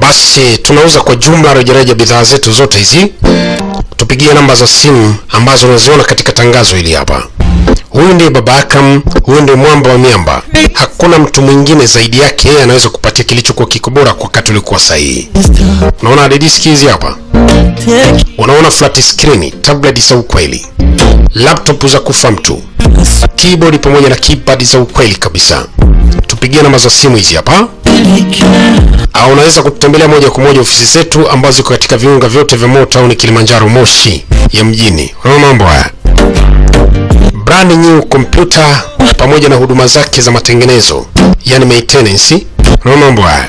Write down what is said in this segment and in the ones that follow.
Basi tunauza kwa jumla rejareja bidhaa zetu zote hizi. Tupigie namba za simu ambazo unaziona katika tangazo hili hapa. Huyu ndiye baba Akam, huyu ndiye mwamba wa miamba. Hakuna mtu mwingine zaidi yake, yeye anaweza kupatia kilichokuwa kiko bora kwa wakati uliokuwa sahihi. Unaona hadi diski hizi hapa, unaona flat screen, tablet za ukweli, laptop za kufa mtu, keyboard pamoja na keypad za ukweli kabisa. Tupigie namba za simu hizi hapa au unaweza kututembelea moja kwa moja ofisi zetu ambazo ziko katika viunga vyote vya Motown Kilimanjaro, Moshi ya mjini. Unaona mambo haya, brand new computer pamoja na huduma zake za matengenezo, yani maintenance. Unaona mambo haya,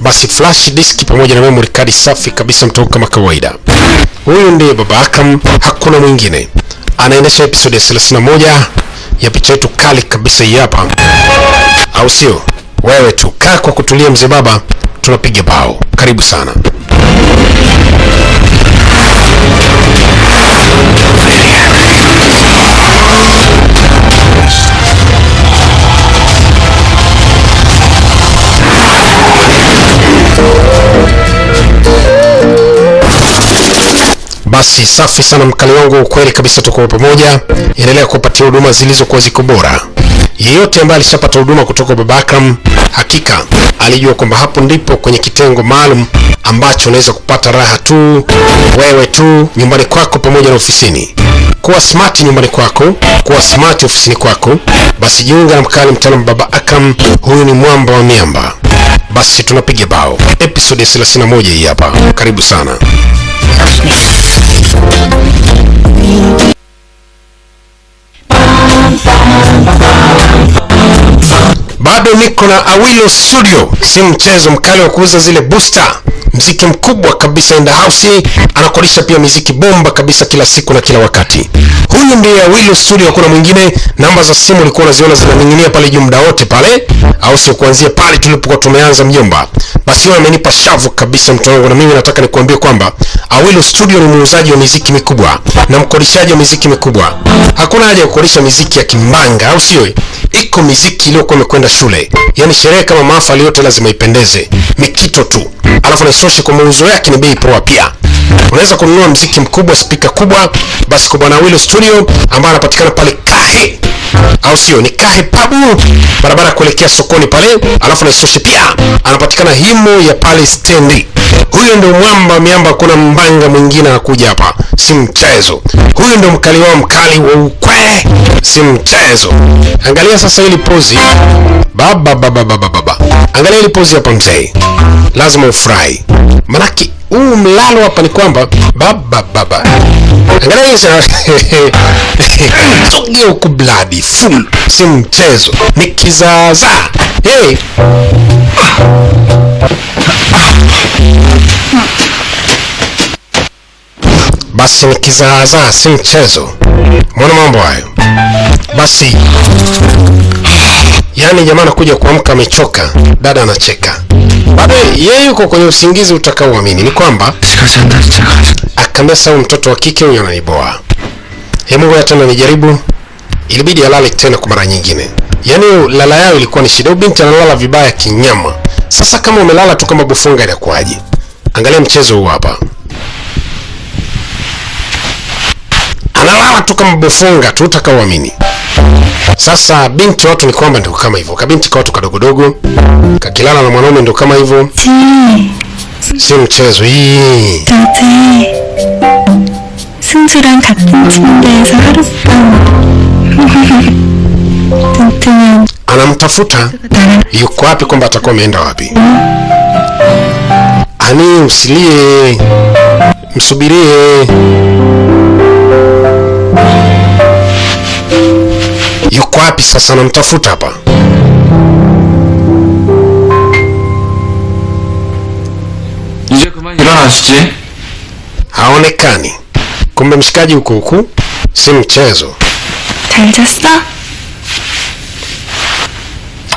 basi flash disk pamoja na memory card safi kabisa, mtoka kama kawaida. Huyu ndiye baba Akam, hakuna mwingine. Anaendesha episode ya 31 ya picha yetu kali kabisa hii hapa, au sio? Wewe tu kaa kwa kutulia, mzee baba, tunapiga bao. Karibu sana. Basi safi sana mkali wangu, kweli kabisa, tuko pamoja. Endelea kupatia huduma zilizokuwa ziko bora. Yeyote ambaye alishapata huduma kutoka Baba Akram, hakika alijua kwamba hapo ndipo kwenye kitengo maalum ambacho unaweza kupata raha tu wewe tu nyumbani kwako pamoja na ofisini. Kuwa smart nyumbani kwako, kuwa smart ofisini kwako. Basi jiunga na mkali mtaalamu Baba Akram, huyu ni mwamba wa miamba. Basi tunapiga bao, episode ya 31 hii hapa. Karibu sana. Bado niko na Awilo Studio, si mchezo mkali wa kuuza zile booster, mziki mkubwa kabisa in the house. Anakodisha pia miziki bomba kabisa kila siku na kila wakati. Huyu ndiye Awilo Studio, hakuna mwingine. Namba za simu ulikuwa unaziona zinaning'inia pale juu muda wote pale, au sio? Kuanzia pale tulipokuwa tumeanza mjomba. Basi wewe amenipa shavu kabisa mtu wangu, na mimi nataka nikuambie kwamba Awilo Studio ni muuzaji wa miziki mikubwa na mkodishaji wa miziki mikubwa. Hakuna haja ya kukodisha miziki ya kimbanga, au sio? Iko miziki iliyokuwa imekwenda shule, yaani sherehe kama mahafali yote lazima ipendeze, mikito tu, alafu na isoshe kwa mauzo yake ni bei poa pia. Unaweza kununua mziki mkubwa, spika kubwa, basi kwa bwana Awilo Studio ambaye anapatikana pale Kahe au sio? Ni Kahe Pabu, barabara kuelekea sokoni pale. Alafu na isoshe pia anapatikana himo ya pale stendi. Huyo ndio mwamba miamba, kuna mbanga mwingine anakuja hapa, si mchezo. Huyo ndio mkali wao mkali wa ukwe, si mchezo. Angalia sasa hili pozi. Baba baba baba baba, angalia hili pozi hapa mzee, lazima ufurahi, manake huu mlalo hapa ni kwamba baba baba, angalia hii sogea full, si mchezo, ni kizaazaa hey. Basi ni kizaazaa, si mchezo. Mbona mambo hayo? Basi yaani jamaa anakuja kuamka amechoka, dada anacheka, bado yeye yuko kwenye usingizi utakaoamini. Ni kwamba akaambia sau mtoto wa kike huyo ananiboa, hebu ngoja tena nijaribu. Ilibidi alale tena kwa mara nyingine, yaani lala yao ilikuwa ni shida. Binti analala vibaya kinyama. Sasa kama umelala tu kama bufunga inakuwaje? Angalia mchezo huu hapa, analala tu kama bufunga tu utakaoamini. Sasa binti watu ni kwamba ndio kama hivyo, kabinti ka watu kadogodogo kakilala na mwanaume ndio kama hivyo, si mchezo hii. anamtafuta yuko wapi, kwamba atakuwa ameenda wapi. Ani, usilie, msubirie. Yuko wapi sasa? anamtafuta hapa. Haonekani. Kumbe mshikaji huku huku, si mchezo.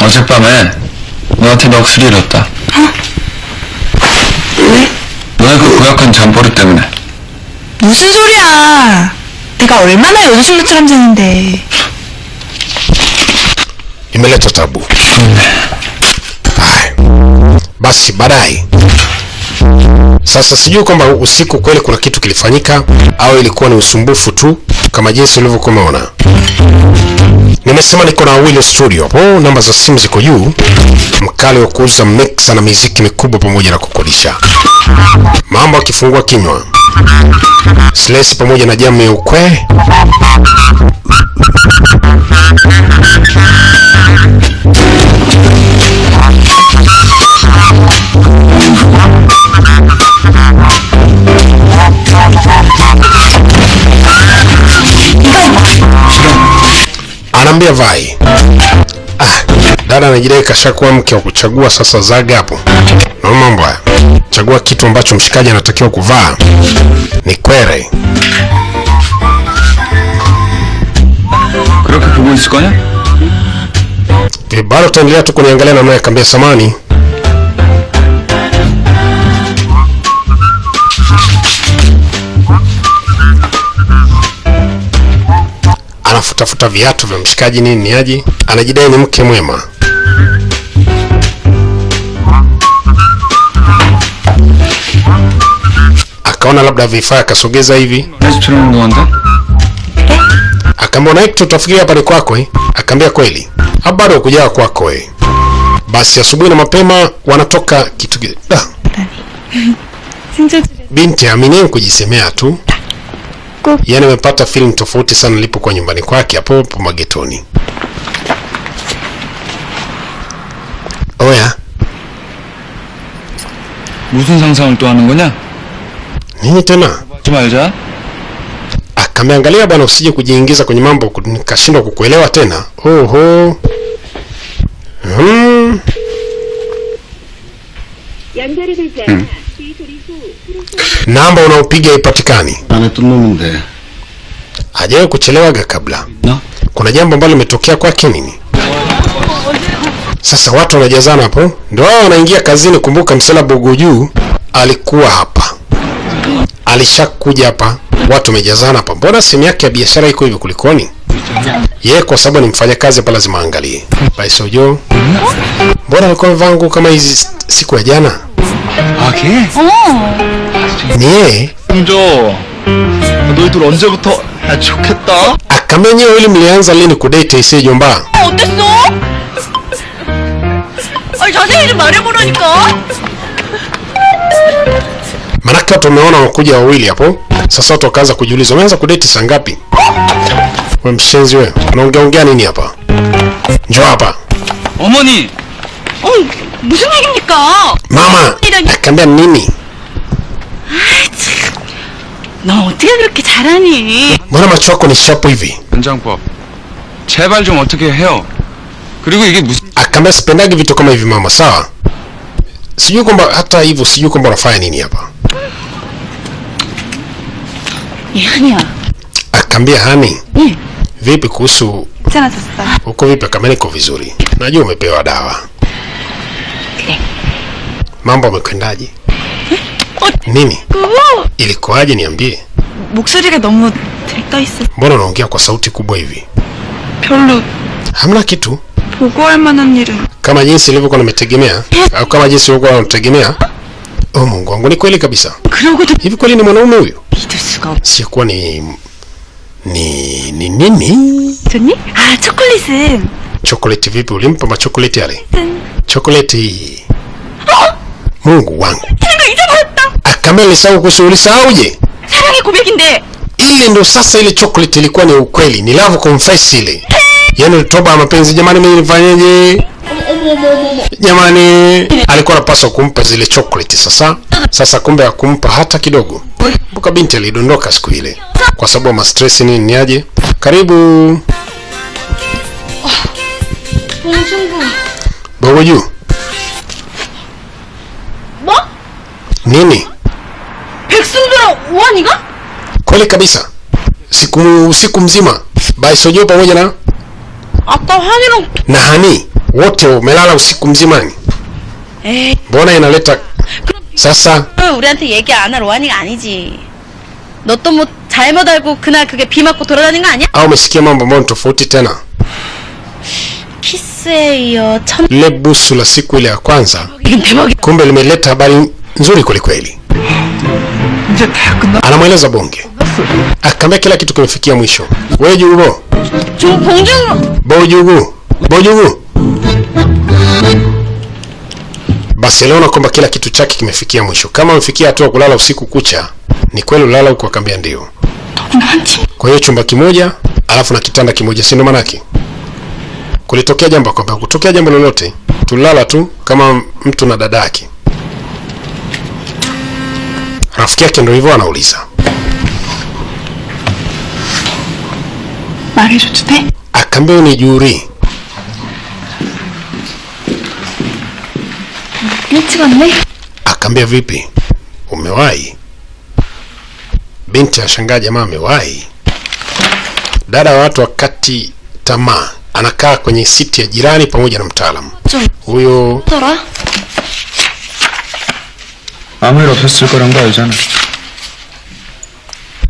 어젯밤에 너한테 넋을 잃었다. 너의 그 고약한 잠버릇 때문에. 무슨 소리야 내가 얼마나 여자친구처럼 자는데 imeleta tabu. Haya. Basi baadaye sasa sijui kwamba usiku kweli kuna kitu kilifanyika au ilikuwa ni usumbufu tu kama jinsi ulivyokuwa umeona. Nimesema niko na wili Studio hapo, namba za simu ziko juu. Mkali wa kuuza mixa na miziki mikubwa pamoja na kukodisha. Mambo akifungua kinywa. Slesi pamoja na jamu ya ukwe. nikamwambia Vai, ah, dada anajidai kashakuwa mke wa kuchagua, sasa zaga hapo. Mambo haya, chagua kitu ambacho mshikaji anatakiwa kuvaa. Ni kwere. Kibaro eh, taendelea tu kuniangalia namna ya samani. anafutafuta viatu vya mshikaji nini aje anajidai ni mke mwema. Akaona labda vifaa akasogeza hivi, akaambia na Hector, tutafikiria kwako eh? Akaambia kweli, hapa bado kujawa kwako eh. Basi asubuhi na mapema wanatoka kitu da. Binti amini kujisemea tu Ko- Yaani amepata feeling tofauti sana nilipokuwa nyumbani kwake hapo hapo magetoni. Oya, 무슨 상상을 또 하는 거냐? nini tena? 하지 말자. Akameangalia bwana, usije kujiingiza kwenye mambo ku- nikashindwa kukuelewa tena. Oho. Hmm. 연결이 되지 않아 이 소리수 프로그램 namba unaopiga ipatikani. ajawe kuchelewaga kabla no. Kuna jambo ambalo limetokea kwake nini? Sasa watu wanajazana hapo, ndo wao wanaingia kazini. Kumbuka msela uko juu, alikuwa hapa, alishakuja hapa, watu wamejazana hapa. Mbona simu yake ya biashara iko hivyo, kulikoni? yeye kwa sababu ni mfanyakazi hapa lazima aangalie baisojo mbona alikuwa amevaa nguo kama hizi siku ya jana 아 걔? ni yeye 홍조 너희들 언제부터 야 좋겠다 akamia nyewe ili mlianza lini kudate isee jomba 어땠어? 아니 자세히 좀 말해보라니까 manake watu wameona wakuja wawili hapo sasa watu wakaanza kujiuliza umeanza kudeti saa ngapi we mshenzi we unaongeaongea nini hapa njoo hapa 어머니! 어 무슨 얘기입니까? mama akaambia nini 너 어떻게 그렇게 잘하니? mbona macho yako ni shapu hivi 연장법. 제발 좀 어떻게 해요. 그리고 이게 무슨 akaambia sipendagi vitu kama hivi mama sawa sijui kwamba hata hivyo sijui kwamba unafanya nini hapa 예한이야 akaambia hani 응 vipi kuhusu 괜 찮아졌어. huko vipi akaambia niko vizuri najua umepewa dawa 그래 mambo amekwendaje nini 그거 ilikuwaje niambie 목소리가 너무 들떠있어. mbona unaongea kwa sauti kubwa hivi 별로 hamna kitu 보고할 만한 일은 kama jinsi ilivyokuwa nimetegemea au kama jinsi ulivyokuwa unategemea oh mungu wangu ni kweli kabisa 그러고도 hivi kweli ni mwanaume huyu 믿을 수가 없 sikuwa ni ni ni nini 좋니? 아 초콜릿은 chokoleti vipi ulimpa machokoleti yale 짠. chokoleti mungu wangu 생각 잊어버렸다 akamea lisahau kuhusu ulisahauje 사랑의 고백인데 ile ndo sasa ile chocolate ilikuwa ni ukweli ni love confess ile yaani toba ya mapenzi jamani mimi nifanyeje jamani alikuwa anapaswa kumpa zile chocolate sasa Sasa kumbe hakumpa hata kidogo. Mbuka binti alidondoka siku ile kwa sababu ya stress nini ni aje. Karibu Bogo juu Bo? Nini? Kweli kabisa. Siku siku mzima Baisojo pamoja na na Hani wote umelala usiku mzimani. Mbona inaleta sasa 그럼 우리한테 얘기 안 할 오한이가 아니지 너 또 뭐 잘못 알고 그날 그게 비 맞고 돌아다닌 거 아니야? au umesikia mambo ambayo ni tofauti tena 키스 키스에 이어 천 lile busu la siku ile ya kwanza 이긴 대박이 kumbe limeleta habari nzuri kwelikweli 이제 다 끝났어. anamweleza bonge akaambia kila kitu kimefikia mwisho we jugo 저 봉준 bojugu Barcelona kwamba kila kitu chake kimefikia mwisho. Kama amefikia hatua kulala usiku kucha, ni kweli ulala huko? akambia ndio. Kwa hiyo chumba kimoja alafu na kitanda kimoja, si manake? Kulitokea jambo kwamba kutokea jambo lolote, tulala tu kama mtu na dada yake. Rafiki yake ndio hivyo anauliza. Akaambia ni juri Akaambia vipi, umewahi? Binti anashangaa, jamaa amewahi. Dada wa watu wakati tamaa, anakaa kwenye siti ya jirani pamoja na mtaalamu huyo.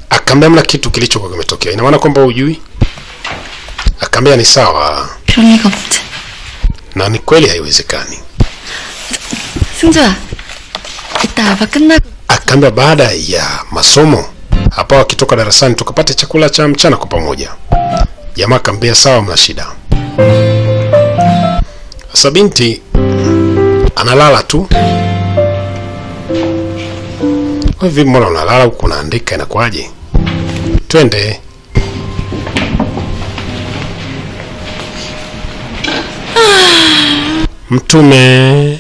Akaambia mla kitu kilichokuwa kimetokea, ina maana kwamba hujui? Akaambia ni sawa, na ni kweli haiwezekani. 승주야 이따 아빠 끝나고 akaambia baada ya masomo hapa wakitoka darasani tukapate chakula cha mchana kwa pamoja jamaa akaambia sawa mna shida sasa binti analala tu "Wewe vipi mbona unalala huku unaandika inakuwaje twende mtume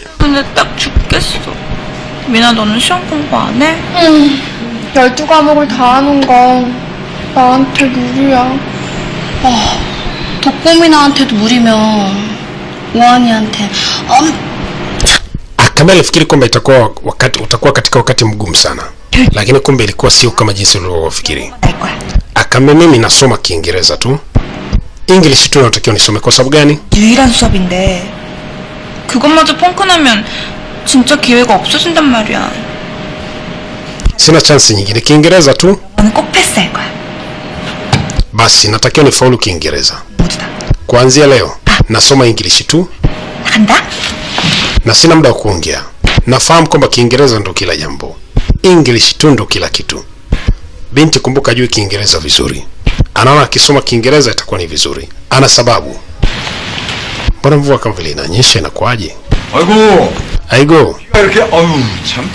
근데 딱 죽겠어. 미나 너는 시험 공부 안 해? 열두 과목을 다 하는 건 나한테 무리야. 독고민아한테도 무리면 오한이한테 엄 akaambia alifikiri kwamba itakuwa wakati utakuwa katika wakati mgumu sana lakini kumbe ilikuwa sio kama jinsi ulivyofikiri 알 거야. akaambia mimi nasoma kiingereza tu english tu natakiwa nisome kwa sababu gani 유일한 수업인데 그것마저 펑크나면 진짜 기회가 없어진단 말이야. sina chansi nyingine kiingereza tu 나는 꼭 패스할 거야. basi natakiwa nifaulu kiingereza 모두 다. kuanzia leo nasoma english tu 나간다. na sina muda wa kuongea nafahamu kwamba kiingereza ndo kila jambo english tu ndo kila kitu binti kumbuka juu kiingereza vizuri anaona akisoma kiingereza itakuwa ni vizuri ana sababu mbona mvua kama vile inanyesha inakuwaje 아이고 aigo 이렇게 아유 참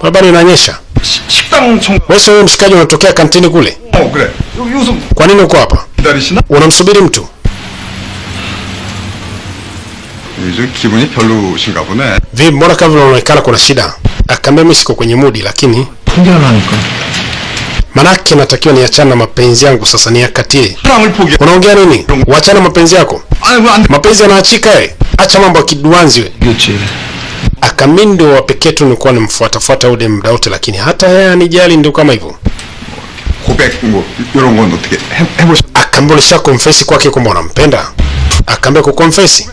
barabara inanyesha 시- 식당 청 wewe sio wewe mshikaji unatokea kantini kule 어 그래 여기 요즘 kwa nini uko hapa 기다리시나? unamsubiri mtu 요즘 기분이 별로신가 보네 vipi mbona kama vile unaonekana kuna shida akaambia mimi siko kwenye mudi lakini 통계하라니까. Manake natakiwa niachane na mapenzi yangu sasa, niakatie. Unaongea nini? Wachana mapenzi yako, mapenzi yanaachika. Eh, acha mambo ya kiduanzi we. Akamimi ndio wa pekee tu nilikuwa nimfuata nimfuatafuata ule wote lakini hata yeye anijali, ndio kama hivyo. Akambulisha confess kwake kwamba unampenda, akaambia confess.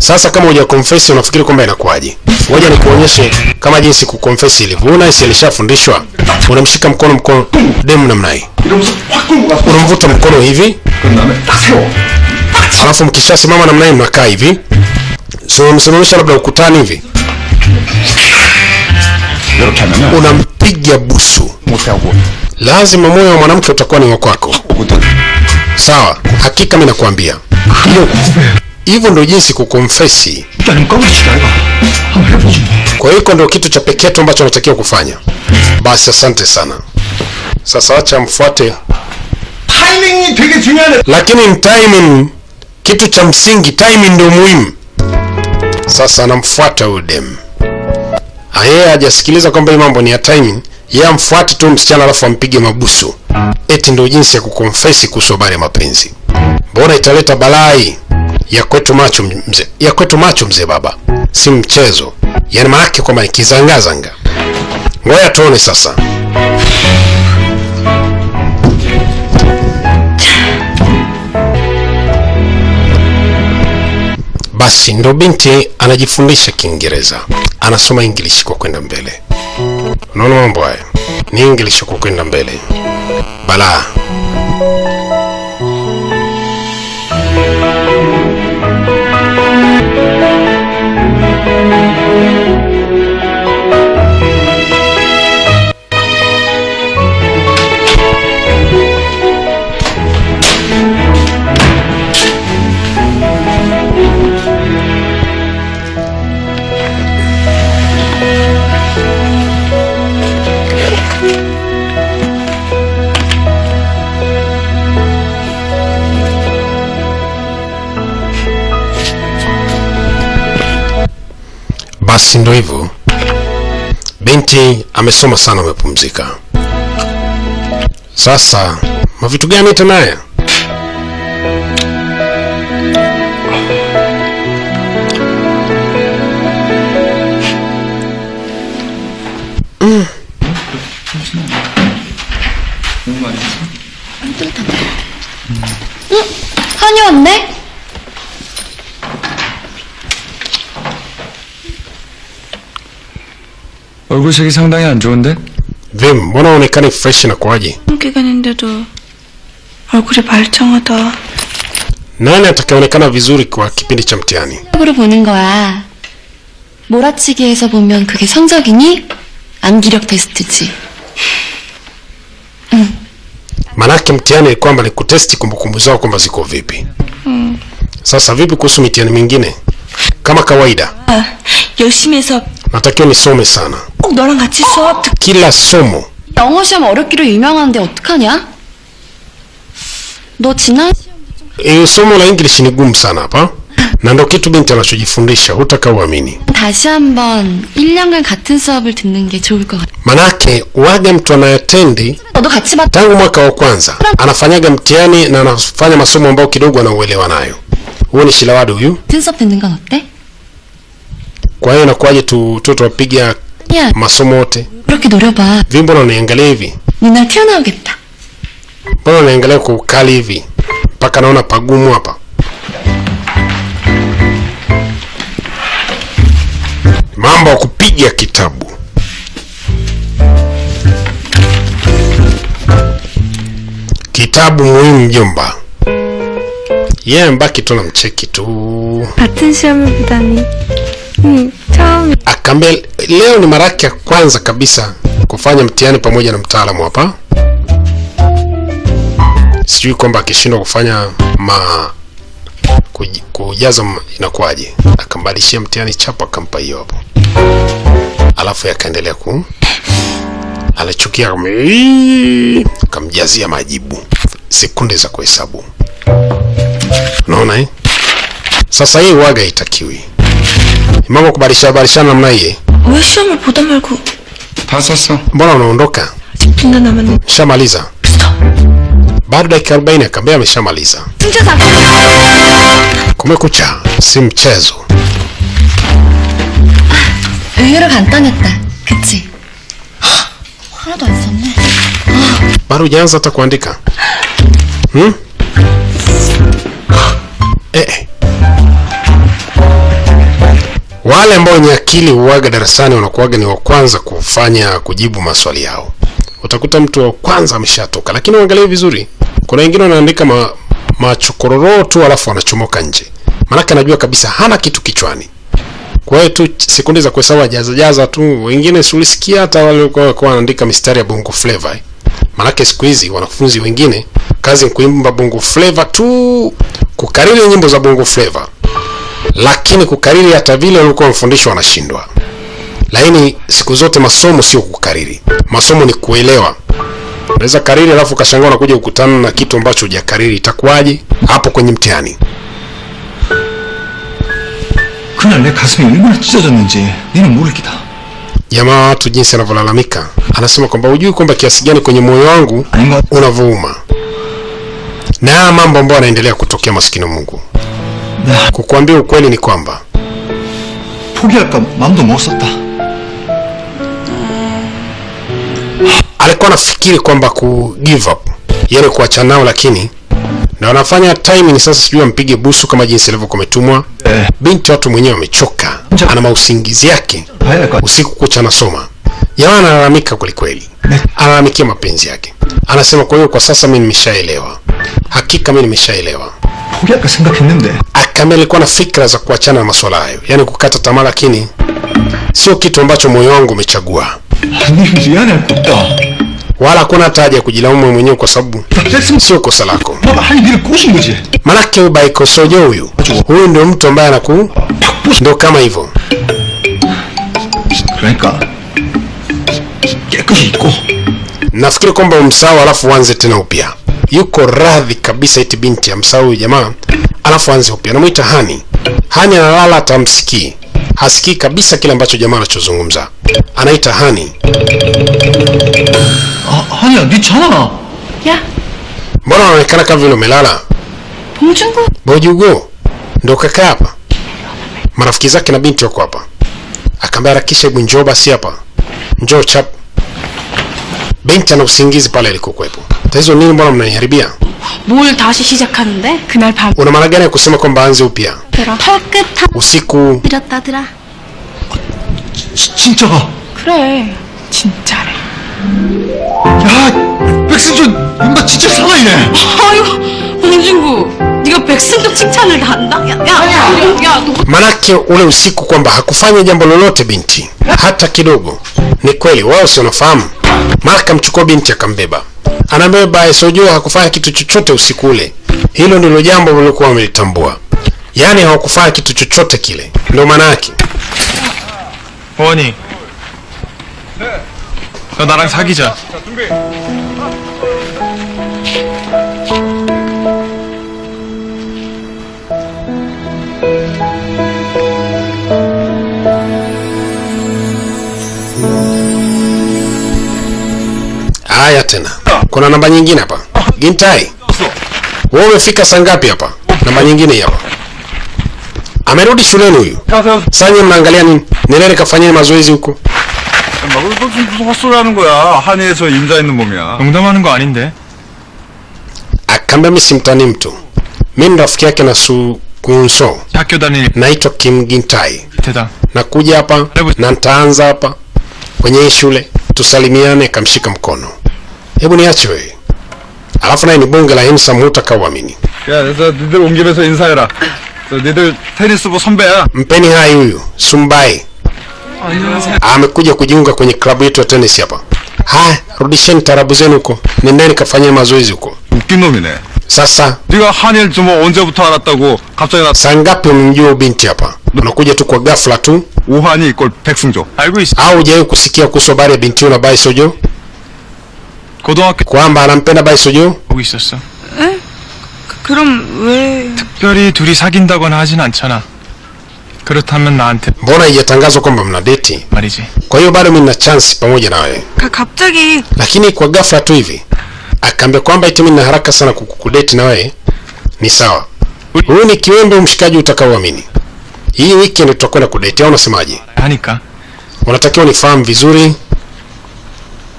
Sasa kama hujakonfess unafikiri kwamba inakuwaje? Ngoja nikuonyeshe kama jinsi kuconfess ile. Huona Aisha alishafundishwa. Unamshika mkono mkono demu namna hii. Unamvuta mkono hivi. Alafu mkishasimama namna hii mnakaa hivi. So msimamisha labda ukutani hivi. Unampiga busu. Lazima moyo wa mwanamke utakuwa ni wa kwako. Sawa, hakika mimi nakwambia hivyo ndio jinsi kukonfesi. Kwa hiyo ndio kitu cha pekee tu ambacho anatakiwa kufanya. Basi asante sana. Sasa acha mfuate. Lakini timing kitu cha msingi, timing ndio muhimu. Sasa anamfuata huyu dem. Ah, yeye hajasikiliza kwamba hii mambo ni ya timing, yeye amfuate tu msichana alafu ampige mabusu. Eti ndio jinsi ya kukonfesi kuhusu mapenzi. Mbona italeta balai? Ya kwetu macho mzee ya kwetu macho mzee baba. Si mchezo. Yaani maanake kwamba nikizangazanga. ngoja tuone sasa. Basi ndo binti anajifundisha kiingereza. Anasoma english kwa kwenda mbele. Unaona mambo haya? Ni english kwa kwenda mbele. Balaa basi ndo hivyo binti amesoma sana amepumzika sasa mavitu gani tena haya 한이 왔네? 얼굴색이 상당히 안 좋은데? vim mbona uonekani fresh na kwaje 기간인데도 얼굴이 말짱하다. nani atakayeonekana vizuri kwa kipindi cha mtihani 으로 보는 거야. 몰아치기에서 보면 그게 성적이니? 암기력 테스트지. maanake mtihani ni kwamba ni kutesti kumbukumbu zao kwamba ziko vipi sasa vipi kuhusu mitihani mingine kama kawaida 아, 열심히 해서 natakiwa nisome sana 꼭 너랑 같이 수업 듣... kila somo 영어 시험 어렵기로 유명한데 어떡하냐? 너 지난 hiyo somo la english ni gumu sana hapa na ndo kitu binti anachojifundisha hutaka uamini 다시 한번 1년간 같은 수업을 듣는 게 좋을 것 같아. manake waga mtu anayetendi 너도 같이 받 tangu mwaka wa kwanza anafanyaga mtihani na anafanya masomo ambayo kidogo anauelewa nayo huyu ni shilawadi huyu 같은 수업 듣는 건 어때? kwa hiyo inakuwaje tu tu wapiga masomo yote? Vipi, mbona unaniangalia hivi? Mbona unaniangalia kwa ukali hivi? Mpaka naona pagumu hapa. Mambo kupiga kitabu. Kitabu muhimu mjomba. Yeye yeah, mbaki tu na mcheki tu. Hmm. akaambia ah, leo ni mara yake ya kwanza kabisa kufanya mtihani pamoja na mtaalamu hapa. Sijui kwamba akishindwa kufanya ma kujaza inakuwaje? Akambadilishia mtihani chapo akampa hiyo hapo. Alafu yakaendelea ku alichukia kamjazia majibu. Sekunde za kuhesabu. Unaona eh? sasa hii waga itakiwi mambo kubadilishana badilishana namna hii 왜 시험을 보다 말고 다 썼어. mbona unaondoka 10분 남았네. shamaliza bado dakika 40 akaambia ameshamaliza kumekucha si mchezo 의외로 간단했다. 그치? 하나도 안 썼네. bado hujaanza hata kuandika hmm? eh. eh. wale ambao wenye akili huwaga darasani wanakuwaga ni wa kwanza kufanya kujibu maswali yao. Utakuta mtu wa kwanza ameshatoka lakini uangalie vizuri. Kuna wengine wanaandika ma, machokororo tu alafu wanachomoka nje. Maanake anajua kabisa hana kitu kichwani. Kwa hiyo tu sekunde za kuhesabu jaza jaza tu. Wengine sulisikia hata wale walikuwa wanaandika mistari ya bongo flava eh. maanake siku hizi wanafunzi wengine kazi kuimba bongo flava tu kukariri nyimbo za bongo flava lakini kukariri hata vile walikuwa wamefundishwa wanashindwa. Lakini siku zote masomo sio kukariri, masomo ni kuelewa. Unaweza kariri alafu ukashangaa unakuja kukutana na kitu ambacho hujakariri, itakuwaje hapo kwenye mtihani? Jamaa watu jinsi anavyolalamika, anasema kwamba hujui kwamba kiasi gani kwenye moyo wangu unavouma na haya mambo ambayo anaendelea kutokea, maskini Mungu. kukuambia ukweli ni kwamba 포기할까 마음도 못 썼다. alikuwa anafikiri kwamba ku give up yani kuachana nao lakini na wanafanya timing sasa sijui ampige busu kama jinsi ilivyokuwa imetumwa 에, binti watu mwenyewe amechoka ana mausingizi yake 봐야 될 것 같아. usiku kucha anasoma jamaa analalamika kwelikweli analalamikia mapenzi yake anasema kwa hiyo kwa sasa mi nimeshaelewa hakika mi nimeshaelewa Akame ah, alikuwa na fikra za kuachana na masuala hayo, yaani kukata tamaa, lakini sio kitu ambacho moyo wangu umechagua, wala hakuna hata haja ya kujilaumu mwenyewe kwa sababu sio kosa lako. Manake huyu. Huyu huyu ndio mtu ambaye anaku ndo kama hivyo. Nafikiri kwamba umsawa, alafu uanze tena upya yuko radhi kabisa iti binti amsahau huyu jamaa alafu anze upya namwita hani hani analala atamsikii hasikii kabisa kile ambacho jamaa anachozungumza anaita hani 아, 한이야, 네 전화. 야, mbona unaonekana kama vile umelala 봉준구. bojugo ndo kaka hapa marafiki zake na binti wako hapa akaambia harakisha hebu njoo basi hapa njoo chap binti ana usingizi pale alikokuwepo tatizo nini mbona mnaniharibia 뭘 다시 시작하는데? 그날 밤 una maana gani ya kusema kwamba aanze upya 털끝 usiku 부렸다더라. 지, 진짜가. 그래 진짜래 야, 백승준, 인마 진짜 살아있네. 아유, 봉준구. 네가 백승도 칭찬을 다 한다? 야, 야, 야, 야, 너 manake ule usiku kwamba hakufanya jambo lolote binti hata kidogo ni kweli wao si wanafahamu mara akamchukua binti akambeba anabeba sojua hakufanya kitu chochote usiku ule hilo ndilo jambo waliokuwa wamelitambua yaani hawakufanya kitu chochote kile ndio maana yake 원이. 너 나랑 사귀자. haya tena kuna namba nyingine hapa gintai wewe umefika saa ngapi hapa namba nyingine hii hapa amerudi shuleni huyu sasa nyinyi mnaangalia nini nilele kafanyeni mazoezi huko 너 무슨 무슨 헛소리 하는 거야. 한의에서 임자 있는 몸이야. 농담하는 거 아닌데. akaambia mi simtani mtu mi ni rafiki yake na sukunso 학교 다닐 naitwa kim gintai 대당. nakuja hapa na nitaanza hapa kwenye hii shule tusalimiane akamshika mkono hebu niache wewe alafu naye ni bunge la hensam hutakauamini 야, 그래서 니들 온 김에서 인사해라. 저 니들 테니스부 선배야. mpeni hai huyu sumbai amekuja kujiunga kwenye klabu yetu ya tenis hapa haya rudisheni tarabu zenu huko nendeni kafanyia mazoezi huko 웃긴 놈이네. sasa 네가 한일 좀 언제부터 알았다고 갑자기 나 saa ngapi umemjua huyu binti hapa unakuja tu kwa ghafla tu 오한이 꼴 백승조. 알고 있어. au hujawahi kusikia kuhusu habari ya binti huyu na baisojo 고 등학교 kwamba anampenda baisojo 보고 있었어. 그럼 왜... 특별히 둘이 사귄다거나 하진 않잖아. 그렇다면 나한테 mbona haijatangazwa kwamba mna deti 말이지. kwa hiyo bado mi nina chansi pamoja na wewe 가, 갑자기 lakini kwa ghafla tu hivi akaambia kwamba eti mimi nina haraka sana kukudeti na wewe ni sawa huyu ni kiwembe mshikaji utakaoamini hii weekend tutakwenda kudeti au unasemaje 하니까. unatakiwa unifahamu vizuri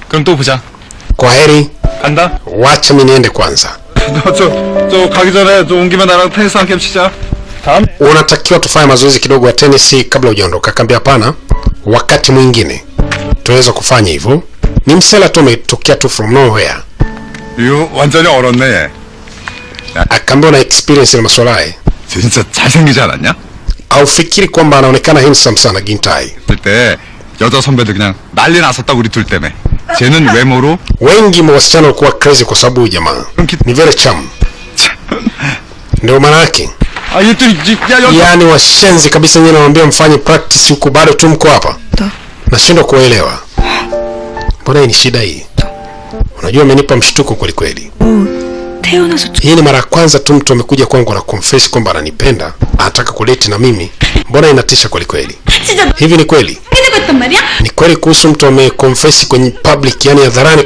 그럼 또 보자. kwa heri 간다. wacha mi niende kwanza 저저 가기 전에 좀 온 김에 나랑 테니스 한 게임 치자. unatakiwa tufanye mazoezi kidogo ya tenisi kabla hujaondoka akaambia hapana wakati mwingine tunaweza kufanya hivyo ni msela tu umetokea tu from nowhere 이거 완전히 얼었네. akaambia una experience na masuala haya 진짜 잘생기지 않았냐? aufikiri kwamba anaonekana handsome sana gintai 그때 여자 선배들 그냥 난리 났었다 우리 둘 때문에. 쟤는 외모로 wengi mwa wasichana walikuwa crazy kwa sababu huyu jamaa ni very charm ndio maana yake 아 이것들이 이- 야 여자 yaani washenzi kabisa nyie nawambia mfanye practice huku bado tu mko hapa nashindwa kuelewa mbona hii ni shida hii unajua amenipa mshtuko kwelikweli 태어나서 Hii ni mara ya kwanza tu mtu amekuja kwangu na confess kwamba ananipenda, anataka kuleti na mimi. Mbona inatisha kweli kweli? Hivi ni kweli? Ni kweli kuhusu mtu ameconfess kwenye public, yani hadharani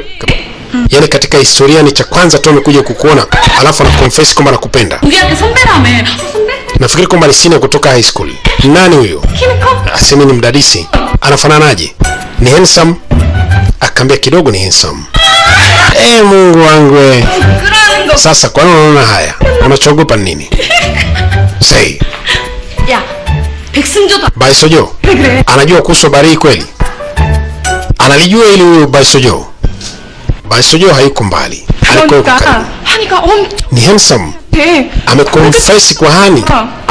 Yaani katika historia ni cha kwanza tu amekuja kukuona, alafu ana confess kwamba anakupenda. Nafikiri kwamba ni sina kutoka high school. Nani huyo? Asemi ah, ni mdadisi. Anafananaje? Ni handsome? Akaambia kidogo ni handsome. e mungu wangu we 그러는 거. sasa kwani unaona haya unachogopa ni nini sei 야, 백승조도 baisojo anajua kuhusu habari hii kweli analijua ili huyu baisojo baisojo hayuko mbali alikuwa yuko karibu 그러니까 한이가 엄청 ni handsome 돼. amekonfesi kwa hani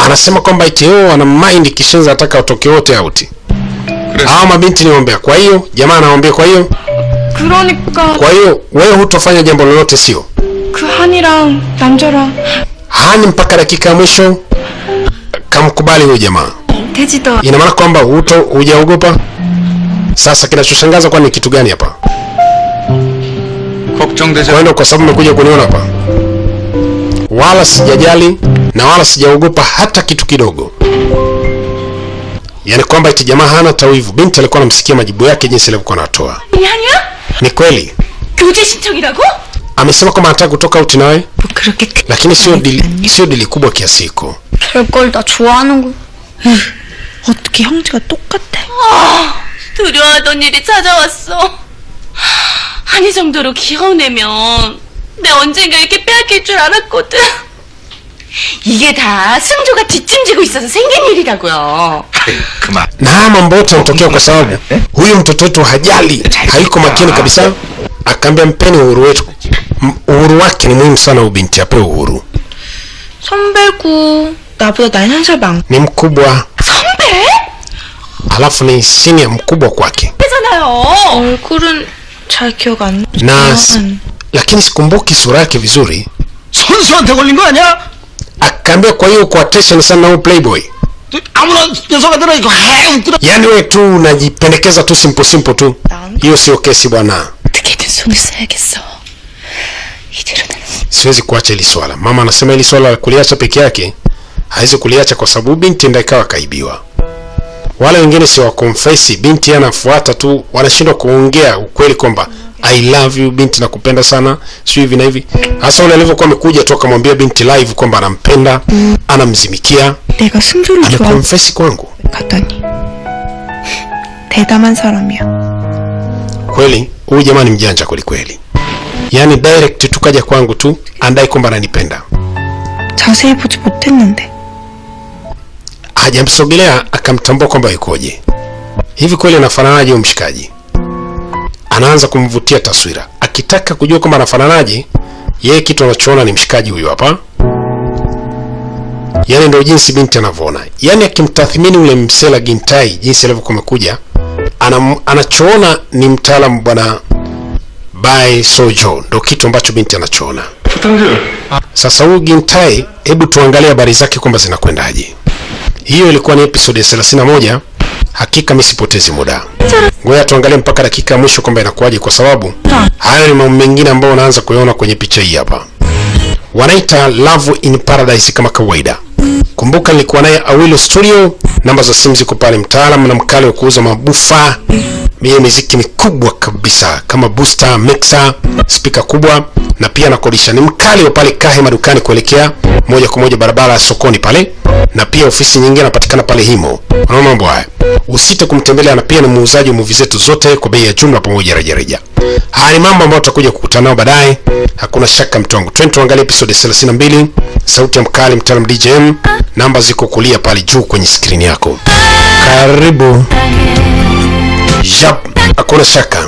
anasema kwamba itio ana mind kishenza ataka watoke wote auti hawa mabinti niwaambia kwa hiyo jamaa anawambia kwa hiyo 그러니까 kwa hiyo wewe hutofanya jambo lolote sio 그 한이랑 남자랑 hani mpaka dakika ya mwisho kamkubali huyu jamaa 돼지도 ina maana kwamba huto hujaogopa sasa kinachoshangaza kwani ni kitu gani hapa 걱정되지 kwa hiyo kwa sababu umekuja kuniona hapa wala sijajali na wala sijaogopa hata kitu kidogo yaani kwamba eti jamaa hana tawivu binti alikuwa anamsikia majibu yake jinsi alivyokuwa anatoa 아니 아니야? ni kweli 교제 신청이라고? amesema kwamba anataka kutoka out nawe 뭐 그렇게 큰 lakini sio dili, sio dili kubwa kiasi hiko 별걸 다 좋아하는 거. 어떻게 형제가 똑같아? 두려워하던 일이 찾아왔어. 한이 정도로 귀여우내면 내 언젠가 이렇게 빼앗길 줄 알았거든. 이게 다 승조가 뒷짐지고 있어서 생긴 일이라고요. 그만. na haya mambo yote yanatokea kwa sababu huyu mtoto wetu hajali hayuko makini kabisa akaambia mpeni uhuru wetu M- uhuru wake ni muhimu sana huyu binti apewe uhuru 선배고 나보다 나이 한 살 많고 ni mkubwa 선배? alafu ni senior mkubwa kwake 잖아요. 얼굴은 잘 기억 안 s- lakini sikumbuki sura yake vizuri 선수한테 걸린 거 아니야? akaambia, kwa hiyo uko attention sana huyo playboy yaani wewe tu unajipendekeza tu simple simple tu, hiyo sio kesi bwana. Siwezi kuacha hili swala. Mama anasema hili swala kuliacha peke yake hawezi kuliacha, kwa sababu binti ndio ikawa kaibiwa wale wengine si wakonfesi binti yeye anafuata tu wanashindwa kuongea ukweli kwamba i love you binti nakupenda sana sio hivi na hivi hasa ule alivyokuwa amekuja tu akamwambia binti live kwamba anampenda anamzimikia 내가 승조를 좋아하고 amekonfesi kwangu 갔더니 대담한 사람이야. kweli huyu jamaa ni mjanja kwelikweli yaani direct tu kaja kwangu tu andai kwamba ananipenda 자세히 보지 못했는데 hajamsogelea akamtambua kwamba yukoje. Hivi kweli anafananaje huyo mshikaji? Anaanza kumvutia taswira. Akitaka kujua kwamba anafananaje yeye kitu anachoona ni mshikaji huyu hapa. Yaani ndio jinsi binti anavyoona. Yaani akimtathmini ule msela gintai jinsi alivyokuwa amekuja anachoona ni mtaalamu bwana bai sojo. Ndo kitu ambacho binti anachoona. Sasa huyu gintai hebu tuangalie habari zake kwamba zinakwendaje hiyo ilikuwa ni episode ya 31 hakika misipotezi muda. Ngoja tuangalie mpaka dakika ya mwisho kwamba inakuwaje kwa sababu hayo ni mambo mengine ambayo unaanza kuyaona kwenye picha hii hapa. Wanaita love in paradise kama kawaida. Kumbuka nilikuwa naye awilo studio. Namba za simu ziko pale. Mtaalam na mkali wa kuuza mabufa yenye miziki mikubwa kabisa kama booster mixer spika kubwa na pia nakodisha ni mkali wa pale kahe madukani kuelekea moja kwa moja barabara sokoni pale na pia ofisi nyingine anapatikana pale himo. Unaona mambo haya? Usite kumtembelea na pia ni muuzaji wa movie zetu zote kwa bei ya jumla pamoja rejareja haya ni mambo ambayo tutakuja kukutana nao baadaye. Hakuna shaka mtongo twende tuangalie episode 32 sauti ya mkali mtaalam djm namba ziko kulia pale juu kwenye skrini yako. Karibu Jab, hakuna shaka.